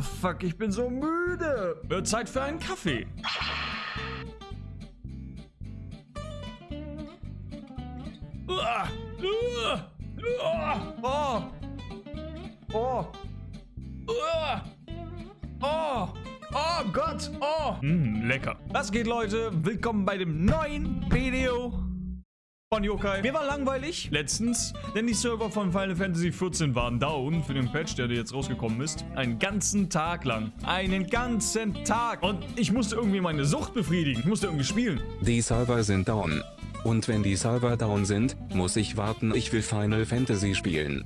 Oh, fuck, ich bin so müde. Wird Zeit für einen Kaffee. Uah, Oh. Oh. Oh. Oh Gott. Oh. Mm, lecker. Was geht, Leute? Willkommen bei dem neuen Video von Yokai. Mir war langweilig letztens, denn die Server von Final Fantasy XIV waren down für den Patch, der jetzt rausgekommen ist. Einen ganzen Tag lang. Einen ganzen Tag. Und ich musste irgendwie meine Sucht befriedigen. Ich musste irgendwie spielen. Die Server sind down. Und wenn die Server down sind, muss ich warten, ich will Final Fantasy spielen.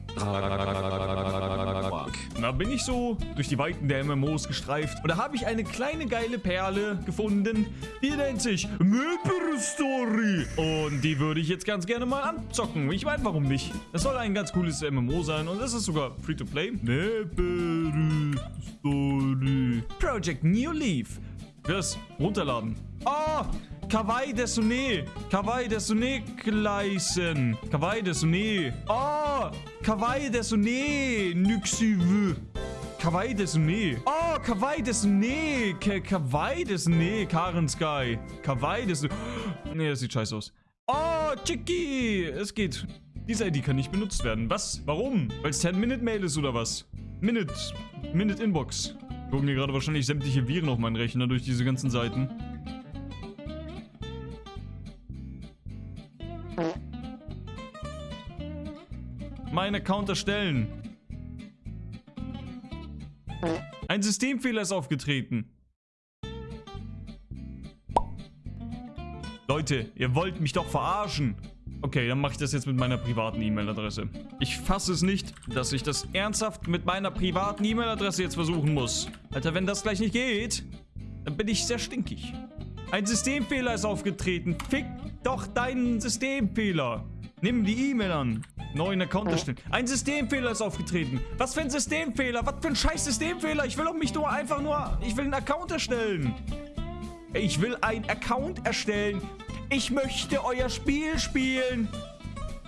Da bin ich so durch die Weiten der MMOs gestreift und da habe ich eine kleine geile Perle gefunden, die nennt sich Maple Story und die würde ich jetzt ganz gerne mal anzocken. Ich meine, warum nicht? Das soll ein ganz cooles MMO sein und es ist sogar Free-to-Play. Maple Story. Project New Leaf. Fürs Runterladen. Oh, Kawaii Desune. Kawaii Desune Gleisen. Kawaii Desune. Oh, Kawaii Desune Nyxivu. Kawaii Desune. Oh, Kawaii Desune. Ka Kawaii Desune. Karen Sky. Kawaii Desune. Nee, das sieht scheiße aus. Oh, Chicky. Es geht. Diese ID kann nicht benutzt werden. Was? Warum? Weil es 10-Minute-Mail ist oder was? Minute. Minute-Inbox. Gucken hier gerade wahrscheinlich sämtliche Viren auf meinen Rechner durch diese ganzen Seiten. Mein Account erstellen. Ein Systemfehler ist aufgetreten. Leute, ihr wollt mich doch verarschen. Okay, dann mache ich das jetzt mit meiner privaten E-Mail-Adresse. Ich fasse es nicht, dass ich das ernsthaft mit meiner privaten E-Mail-Adresse jetzt versuchen muss. Alter, wenn das gleich nicht geht, dann bin ich sehr stinkig. Ein Systemfehler ist aufgetreten. Fick doch deinen Systemfehler. Nimm die E-Mail an. Neuen Account erstellen. Ein Systemfehler ist aufgetreten. Was für ein Systemfehler? Was für ein scheiß Systemfehler? Ich will doch mich nur einfach nur... Ich will einen Account erstellen. Ich will einen Account erstellen. Ich möchte euer Spiel spielen.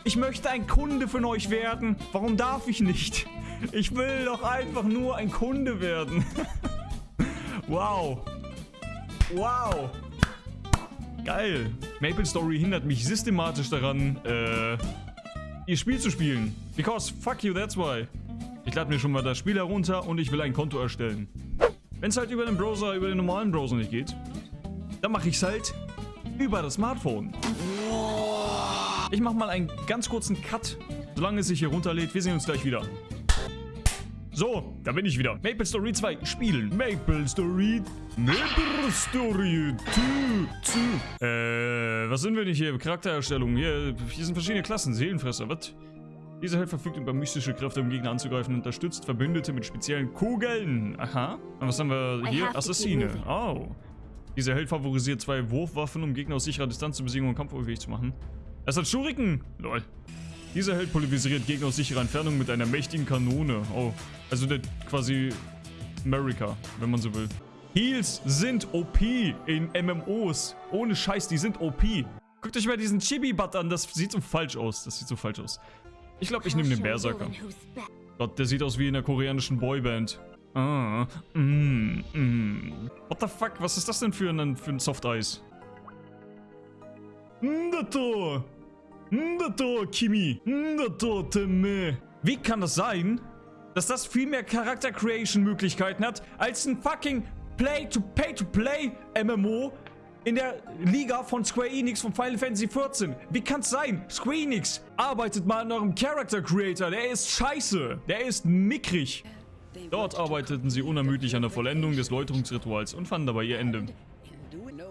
Ich möchte ein Kunde von euch werden. Warum darf ich nicht? Ich will doch einfach nur ein Kunde werden. wow. Wow. Geil. Maple Story hindert mich systematisch daran, äh, ihr Spiel zu spielen. Because fuck you, that's why. Ich lade mir schon mal das Spiel herunter und ich will ein Konto erstellen. Wenn es halt über den Browser, über den normalen Browser nicht geht, dann mache ich es halt über das Smartphone. Ich mache mal einen ganz kurzen Cut, solange es sich hier runterlädt. Wir sehen uns gleich wieder. So, da bin ich wieder. Maple Story 2 spielen. Maple Story. Maple Story 2. Äh, was sind wir nicht hier? Charaktererstellung. Hier, hier sind verschiedene Klassen. Seelenfresser. Was? Dieser Held verfügt über mystische Kräfte, um Gegner anzugreifen und unterstützt Verbündete mit speziellen Kugeln. Aha. Und was haben wir hier? Assassine. Oh. Dieser Held favorisiert zwei Wurfwaffen, um Gegner aus sicherer Distanz zu besiegen und kampfunfähig zu machen. Es hat Schuriken. Lol. Dieser Held polarisiert Gegner aus sicherer Entfernung mit einer mächtigen Kanone. Oh, also der quasi America, wenn man so will. Heals sind OP in MMOs. Ohne Scheiß, die sind OP. Guckt euch mal diesen Chibi-Butt an, das sieht so falsch aus. Das sieht so falsch aus. Ich glaube, ich nehme den Berserker. Gott, der sieht aus wie in einer koreanischen Boyband. Ah, mm, mm. What the fuck, was ist das denn für ein, für ein Soft-Eis? Ndato! Ndato, Kimi! Ndato, Teme! Wie kann das sein, dass das viel mehr Charakter-Creation-Möglichkeiten hat, als ein fucking Play-to-Pay-to-Play-MMO in der Liga von Square Enix von Final Fantasy XIV. Wie kann's sein? Square Enix arbeitet mal an eurem Character Creator. Der ist scheiße. Der ist mickrig. Dort arbeiteten sie unermüdlich an der Vollendung des Läuterungsrituals und fanden dabei ihr Ende.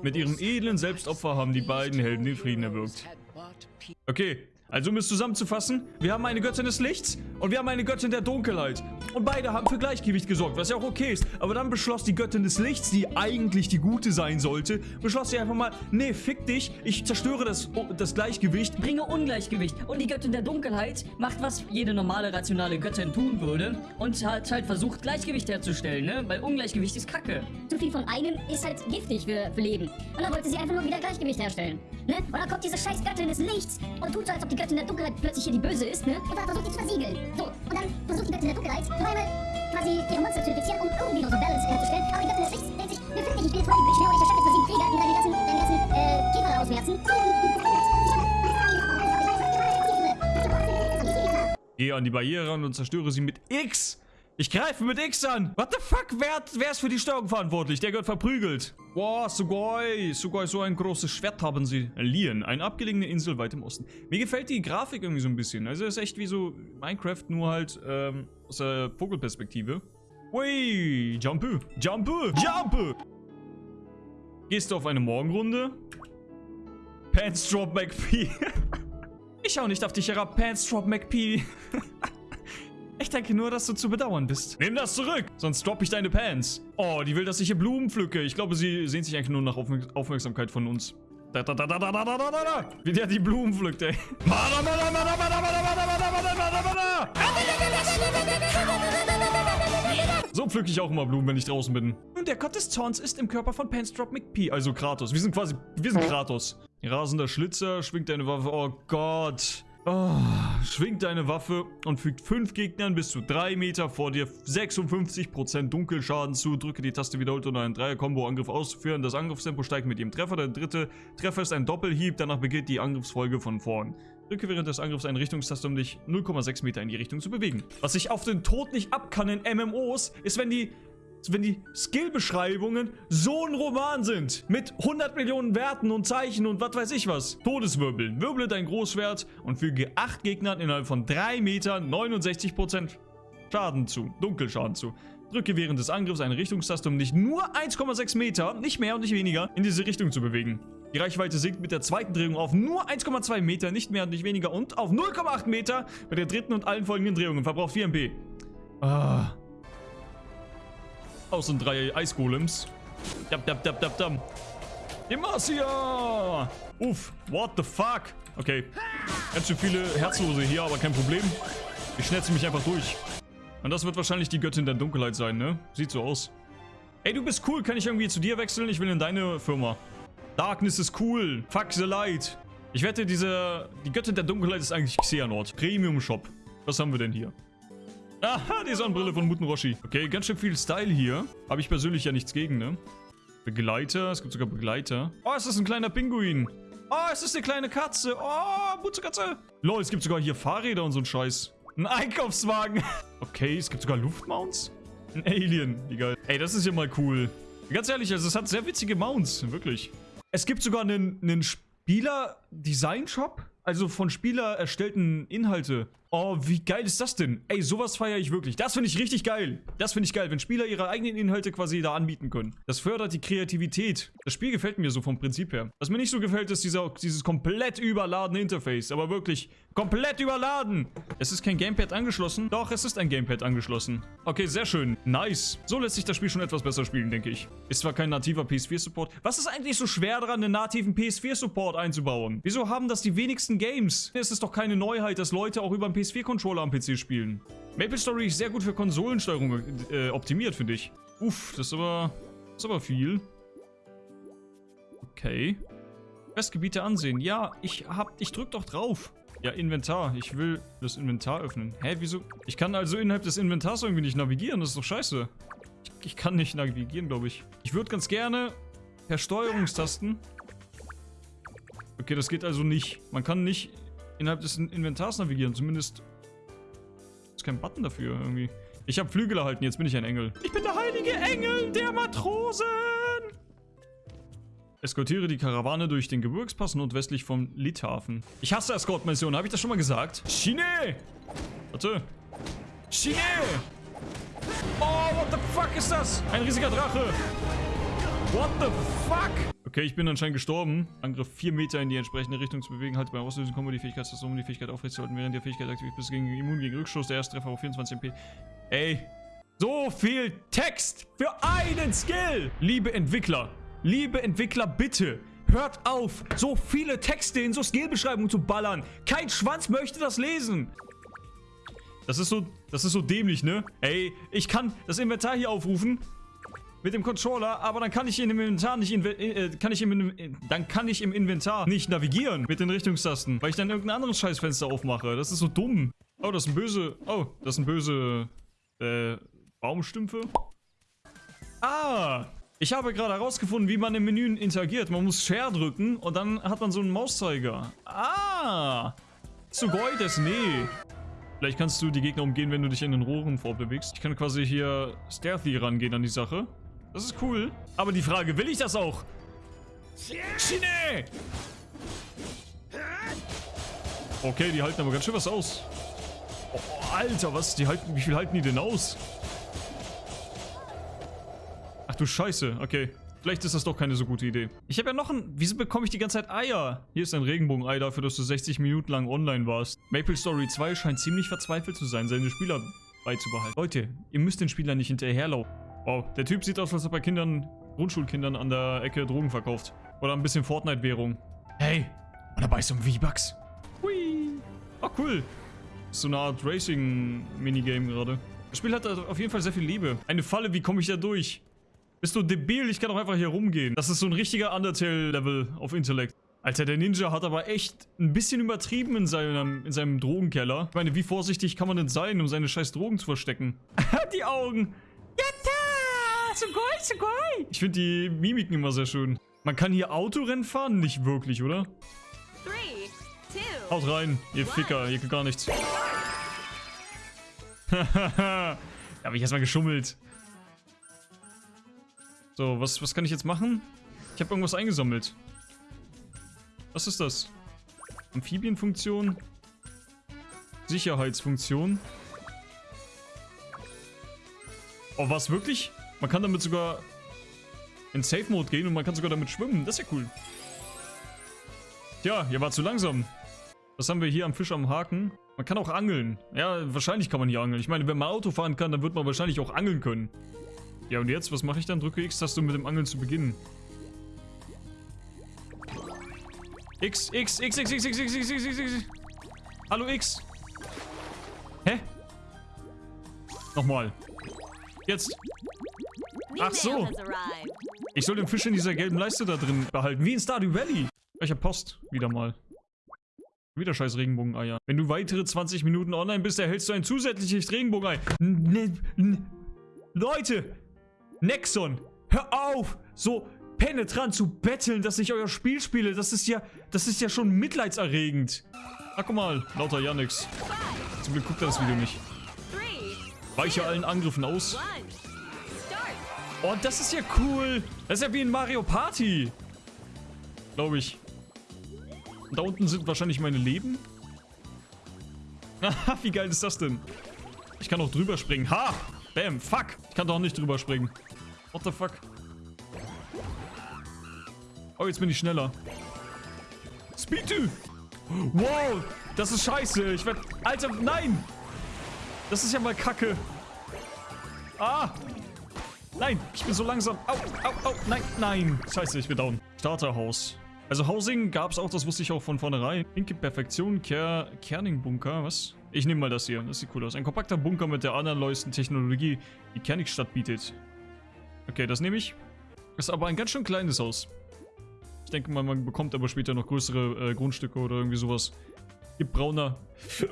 Mit ihrem edlen Selbstopfer haben die beiden Helden den Frieden erwirkt. Okay, also um es zusammenzufassen, wir haben eine Göttin des Lichts und wir haben eine Göttin der Dunkelheit. Und beide haben für Gleichgewicht gesorgt, was ja auch okay ist. Aber dann beschloss die Göttin des Lichts, die eigentlich die Gute sein sollte, beschloss sie einfach mal, nee, fick dich, ich zerstöre das, das Gleichgewicht. Bringe Ungleichgewicht. Und die Göttin der Dunkelheit macht, was jede normale, rationale Göttin tun würde. Und hat halt versucht, Gleichgewicht herzustellen, ne? Weil Ungleichgewicht ist Kacke. Zu viel von einem ist halt giftig für, für Leben. Und dann wollte sie einfach nur wieder Gleichgewicht herstellen. Ne? Und dann kommt diese scheiß Göttin des Lichts und tut so, als ob die die Göttin der Dunkelheit plötzlich hier die Böse ist, ne? Und dann versucht die zu versiegeln. So, und dann versucht die Göttin der Dunkelheit noch einmal quasi ihre Monster zu infizieren, um irgendwie noch so Balance herzustellen. Aber die Göttin des Lichts denkt sich, wir finden dich, ich bin jetzt voll, ich schwöre, ich erschaffe jetzt Krieger, die deine ganzen, deine ganzen, äh, Käfer ausmerzen. Geh an die Barriere und zerstöre sie mit X. Ich greife mit X an. What the fuck? Wer, wer ist für die Steuerung verantwortlich? Der gehört verprügelt. Wow, Sugoi. Sugoi, so ein großes Schwert haben sie. Lien, eine abgelegene Insel weit im Osten. Mir gefällt die Grafik irgendwie so ein bisschen. Also es ist echt wie so Minecraft, nur halt ähm, aus der Vogelperspektive. Ui, Jumpe, Jumpe, Jumpe. Gehst du auf eine Morgenrunde? Pants Drop McPee. ich schau nicht auf dich herab, Pants Drop McPee. Ich denke nur, dass du zu bedauern bist. Nimm das zurück, sonst droppe ich deine Pants. Oh, die will, dass ich hier Blumen pflücke. Ich glaube, sie sehnt sich eigentlich nur nach Aufmerk Aufmerksamkeit von uns. Da, da, da, da, da, da, da, da, da. Wie der die Blumen pflückt, ey. So pflücke ich auch immer Blumen, wenn ich draußen bin. Und der Gott des Zorns ist im Körper von Pansdrop McPee, also Kratos. Wir sind quasi, wir sind Kratos. Rasender Schlitzer, schwingt deine Waffe. Oh Gott. Oh, schwingt deine Waffe und fügt 5 Gegnern bis zu 3 Meter vor dir 56% Dunkelschaden zu. Drücke die Taste wiederholt, um einen Dreier-Kombo-Angriff auszuführen. Das Angriffstempo steigt mit jedem Treffer. Der dritte Treffer ist ein Doppelhieb, danach beginnt die Angriffsfolge von vorn. Drücke während des Angriffs eine Richtungstaste, um dich 0,6 Meter in die Richtung zu bewegen. Was ich auf den Tod nicht ab kann in MMOs, ist, wenn die wenn die Skillbeschreibungen so ein Roman sind. Mit 100 Millionen Werten und Zeichen und was weiß ich was. Todeswirbeln. Wirble dein Großschwert und füge 8 Gegnern innerhalb von 3 Metern 69% Schaden zu. Dunkelschaden zu. Drücke während des Angriffs eine Richtungstaste, um dich nur 1,6 Meter, nicht mehr und nicht weniger, in diese Richtung zu bewegen. Die Reichweite sinkt mit der zweiten Drehung auf nur 1,2 Meter, nicht mehr und nicht weniger und auf 0,8 Meter bei der dritten und allen folgenden Drehungen. Verbraucht 4 MP. Ah. Aus und drei Eisgolems. Dab, dab, dab, dab, dab. Demacia! Uff, what the fuck? Okay. Ganz schön viele Herzlose hier, aber kein Problem. Ich schnetze mich einfach durch. Und das wird wahrscheinlich die Göttin der Dunkelheit sein, ne? Sieht so aus. Ey, du bist cool. Kann ich irgendwie zu dir wechseln? Ich will in deine Firma. Darkness ist cool. Fuck the light. Ich wette, diese... Die Göttin der Dunkelheit ist eigentlich Xehanort. Premium Shop. Was haben wir denn hier? Aha, die Sonnenbrille von Muten Roshi. Okay, ganz schön viel Style hier. Habe ich persönlich ja nichts gegen, ne? Begleiter. Es gibt sogar Begleiter. Oh, es ist ein kleiner Pinguin. Oh, es ist eine kleine Katze. Oh, Mutzekatze. Lol, es gibt sogar hier Fahrräder und so ein Scheiß. Ein Einkaufswagen. Okay, es gibt sogar Luftmounts. Ein Alien. Wie geil. Ey, das ist ja mal cool. Ganz ehrlich, also es hat sehr witzige Mounts. Wirklich. Es gibt sogar einen, einen Spieler-Design-Shop. Also von Spieler erstellten Inhalte. Oh, wie geil ist das denn? Ey, sowas feiere ich wirklich. Das finde ich richtig geil. Das finde ich geil, wenn Spieler ihre eigenen Inhalte quasi da anbieten können. Das fördert die Kreativität. Das Spiel gefällt mir so vom Prinzip her. Was mir nicht so gefällt, ist dieser, dieses komplett überladene Interface. Aber wirklich komplett überladen. Es ist kein Gamepad angeschlossen. Doch, es ist ein Gamepad angeschlossen. Okay, sehr schön. Nice. So lässt sich das Spiel schon etwas besser spielen, denke ich. Ist zwar kein nativer PS4-Support. Was ist eigentlich so schwer daran, einen nativen PS4-Support einzubauen? Wieso haben das die wenigsten Games? Es ist doch keine Neuheit, dass Leute auch über einen PS4-Controller am PC spielen. Maple Story ist sehr gut für Konsolensteuerung äh, optimiert, finde ich. Uff, das ist aber... Das ist aber viel. Okay. Questgebiete ansehen. Ja, ich hab... Ich drück doch drauf. Ja, Inventar. Ich will das Inventar öffnen. Hä, wieso? Ich kann also innerhalb des Inventars irgendwie nicht navigieren. Das ist doch scheiße. Ich, ich kann nicht navigieren, glaube ich. Ich würde ganz gerne per Steuerungstasten... Okay, das geht also nicht. Man kann nicht innerhalb des Inventars navigieren. Zumindest ist kein Button dafür irgendwie. Ich habe Flügel erhalten, jetzt bin ich ein Engel. Ich bin der heilige Engel der Matrosen! Eskortiere die Karawane durch den Gebirgspass nordwestlich vom Lithafen. Ich hasse Escort-Missionen, habe ich das schon mal gesagt? Chine! Warte. Chine! Oh, what the fuck ist das? Ein riesiger Drache! What the fuck? Okay, ich bin anscheinend gestorben. Angriff 4 Meter in die entsprechende Richtung zu bewegen. Halt beim Auslösen Kombo die Fähigkeit, das um die Fähigkeit aufrechtzuerhalten, während die Fähigkeit aktiv bist gegen immun gegen Rückstoß. Der erste Treffer auf 24 MP. Ey, so viel Text für einen Skill! Liebe Entwickler, liebe Entwickler, bitte hört auf, so viele Texte in so Skillbeschreibungen zu ballern. Kein Schwanz möchte das lesen. Das ist so, das ist so dämlich, ne? Ey, ich kann das Inventar hier aufrufen mit dem Controller, aber dann kann ich im Inventar nicht äh, kann ich im dann kann ich im Inventar nicht navigieren mit den Richtungstasten, weil ich dann irgendein anderes Scheißfenster aufmache. Das ist so dumm. Oh, das sind böse. Oh, das sind böse äh Baumstümpfe. Ah, ich habe gerade herausgefunden, wie man im Menü interagiert. Man muss Share drücken und dann hat man so einen Mauszeiger. Ah, Sugoi des Nee. Vielleicht kannst du die Gegner umgehen, wenn du dich in den Rohren vorbewegst. Ich kann quasi hier stealthy rangehen an die Sache. Das ist cool. Aber die Frage, will ich das auch? Schiene! Okay, die halten aber ganz schön was aus. Oh, Alter, was? Die halten, wie viel halten die denn aus? Ach du Scheiße, okay. Vielleicht ist das doch keine so gute Idee. Ich habe ja noch ein... Wieso bekomme ich die ganze Zeit Eier? Hier ist ein Regenbogenei dafür, dass du 60 Minuten lang online warst. Maple Story 2 scheint ziemlich verzweifelt zu sein, seine Spieler beizubehalten. Leute, ihr müsst den Spielern nicht hinterherlaufen. Wow, der Typ sieht aus, als ob er Kindern, Grundschulkindern an der Ecke Drogen verkauft. Oder ein bisschen Fortnite-Währung. Hey, und dabei ist so ein V-Bucks. Hui. Oh, cool. So eine Art Racing-Minigame gerade. Das Spiel hat auf jeden Fall sehr viel Liebe. Eine Falle, wie komme ich da durch? Bist du debil? Ich kann doch einfach hier rumgehen. Das ist so ein richtiger Undertale-Level auf Intellekt. Alter, der Ninja hat aber echt ein bisschen übertrieben in seinem, in seinem Drogenkeller. Ich meine, wie vorsichtig kann man denn sein, um seine scheiß Drogen zu verstecken? die Augen. Sugoi, sugoi! Ich finde die Mimiken immer sehr schön. Man kann hier Autorennen fahren? Nicht wirklich, oder? Three, two, Haut rein, ihr Ficker, ihr könnt gar nichts. da habe ich erstmal geschummelt. So, was, was kann ich jetzt machen? Ich habe irgendwas eingesammelt. Was ist das? Amphibienfunktion. Sicherheitsfunktion. Oh, was wirklich? Man kann damit sogar in Safe Mode gehen und man kann sogar damit schwimmen. Das ist ja cool. Tja, ihr war zu langsam. Was haben wir hier am Fisch am Haken? Man kann auch angeln. Ja, wahrscheinlich kann man hier angeln. Ich meine, wenn man Auto fahren kann, dann wird man wahrscheinlich auch angeln können. Ja, und jetzt, was mache ich dann? Drücke X-Taste, um mit dem Angeln zu beginnen. X, X, X, X, X, X, X, X, X, X, X. Hallo X. Hä? Nochmal. Jetzt. Ach so. Ich soll den Fisch in dieser gelben Leiste da drin behalten. Wie in Stardew Valley. Welcher Post? Wieder mal. Wieder scheiß Regenbogeneier. Wenn du weitere 20 Minuten online bist, erhältst du ein zusätzliches Regenbogenei. Ne, ne, Leute! Nexon! Hör auf! So penetrant zu betteln, dass ich euer Spiel spiele. Das ist ja, das ist ja schon mitleidserregend. Ach, guck mal. Lauter Yannicks. Zum Glück guckt er das Video nicht. Weiche allen Angriffen aus. Oh, das ist ja cool. Das ist ja wie in Mario Party. Glaube ich. Da unten sind wahrscheinlich meine Leben. Haha, wie geil ist das denn? Ich kann auch drüber springen. Ha! Bam, fuck. Ich kann doch nicht drüber springen. What the fuck? Oh, jetzt bin ich schneller. Speed Wow, das ist scheiße. Ich werd... Alter, nein! Das ist ja mal kacke. Ah! Nein, ich bin so langsam. Au, au, au. Nein, nein. Scheiße, ich bin down. Starterhaus. Also Housing gab es auch, das wusste ich auch von vornherein. Pinke Perfektion, Ker Kerning-Bunker, was? Ich nehme mal das hier, das sieht cool aus. Ein kompakter Bunker mit der allerleuesten Technologie, die Kernigstadt bietet. Okay, das nehme ich. Ist aber ein ganz schön kleines Haus. Ich denke mal, man bekommt aber später noch größere äh, Grundstücke oder irgendwie sowas. Gibt brauner...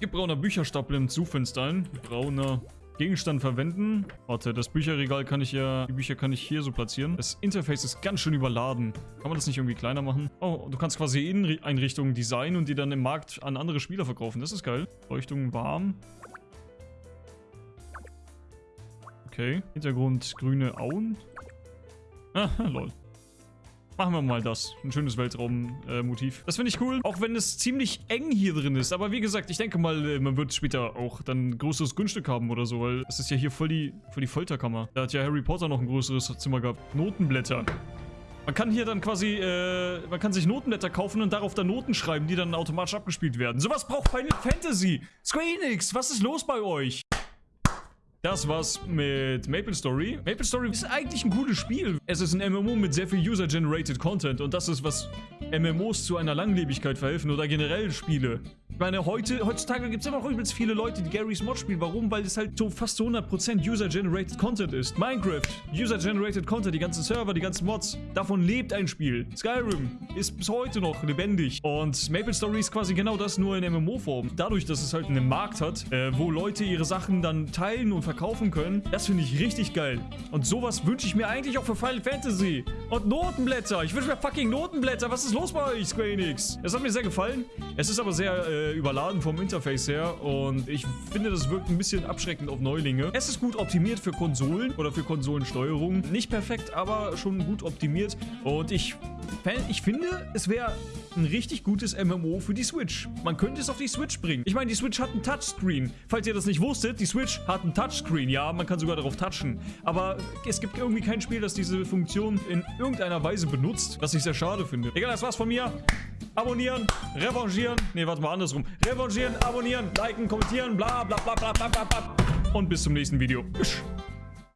Gibt brauner Bücherstapel im Zufenster ein. Brauner Gegenstand verwenden. Warte, das Bücherregal kann ich ja... Die Bücher kann ich hier so platzieren. Das Interface ist ganz schön überladen. Kann man das nicht irgendwie kleiner machen? Oh, du kannst quasi Inneneinrichtungen designen und die dann im Markt an andere Spieler verkaufen. Das ist geil. Leuchtung warm. Okay. Hintergrund grüne Auen. Ah, lol. Machen wir mal das. Ein schönes Weltraummotiv. das finde ich cool. Auch wenn es ziemlich eng hier drin ist. Aber wie gesagt, ich denke mal, äh, man wird später auch dann ein größeres Grundstück haben oder so. Weil es ist ja hier voll die, voll die Folterkammer. Da hat ja Harry Potter noch ein größeres Zimmer gehabt. Notenblätter. Man kann hier dann quasi, äh, man kann sich Notenblätter kaufen und darauf dann Noten schreiben, die dann automatisch abgespielt werden. Sowas braucht Final Fantasy. Square Enix, was ist los bei euch? Das war's mit Maple Story. Maple Story ist eigentlich ein cooles Spiel. Es ist ein MMO mit sehr viel User-Generated Content und das ist, was MMOs zu einer Langlebigkeit verhelfen oder generell Spiele. Ich meine, heute, heutzutage gibt es immer noch übelst viele Leute, die Gary's Mod spielen. Warum? Weil es halt so fast zu 100% User-Generated Content ist. Minecraft, User-Generated Content, die ganzen Server, die ganzen Mods. Davon lebt ein Spiel. Skyrim ist bis heute noch lebendig. Und Maple Story ist quasi genau das, nur in MMO-Form. Dadurch, dass es halt einen Markt hat, äh, wo Leute ihre Sachen dann teilen und verkaufen, verkaufen können. Das finde ich richtig geil. Und sowas wünsche ich mir eigentlich auch für Final Fantasy. Und Notenblätter. Ich wünsche mir fucking Notenblätter. Was ist los bei euch, Square Enix? Es hat mir sehr gefallen. Es ist aber sehr äh, überladen vom Interface her. Und ich finde, das wirkt ein bisschen abschreckend auf Neulinge. Es ist gut optimiert für Konsolen oder für Konsolensteuerung. Nicht perfekt, aber schon gut optimiert. Und ich, ich finde, es wäre ein richtig gutes MMO für die Switch. Man könnte es auf die Switch bringen. Ich meine, die Switch hat einen Touchscreen. Falls ihr das nicht wusstet, die Switch hat einen Touchscreen. Ja, man kann sogar darauf touchen. Aber es gibt irgendwie kein Spiel, das diese Funktion in irgendeiner Weise benutzt, was ich sehr schade finde. Egal, das war's von mir. Abonnieren, revanchieren. Ne, warte mal, andersrum. Revanchieren, abonnieren, liken, kommentieren, bla bla bla bla bla bla. Und bis zum nächsten Video. Tschüss.